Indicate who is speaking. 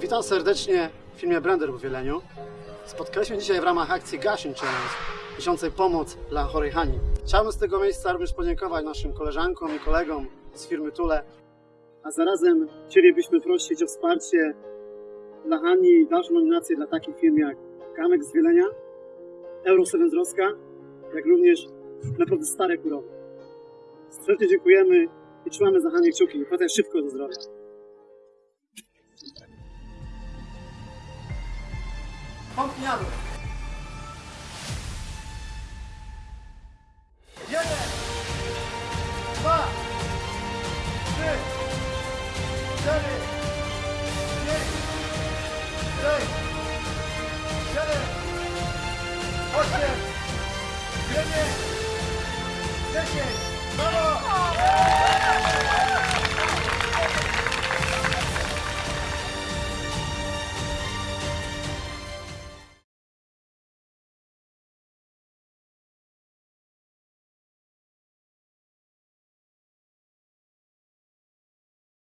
Speaker 1: Witam serdecznie w filmie Blender w Wieleniu. Spotkaliśmy dzisiaj w ramach akcji Gashing Challenge, miesiącej pomoc dla chorej Hani. Chciałbym z tego miejsca również podziękować naszym koleżankom i kolegom z firmy Tule, a zarazem chcielibyśmy prosić o wsparcie dla Hani i dalszą nominację dla takich firm jak Kamek z Wielenia, Euro 7 z Roska, jak również naprawdę stare kurowe. Serdecznie dziękujemy i trzymamy za Hanię kciuki. Wracaj szybko do zdrowia. Pompniamy. Jeden, dwa, trzy, cztery, pięć, sześć, siedem, osiem, dziewięć, dziesięć!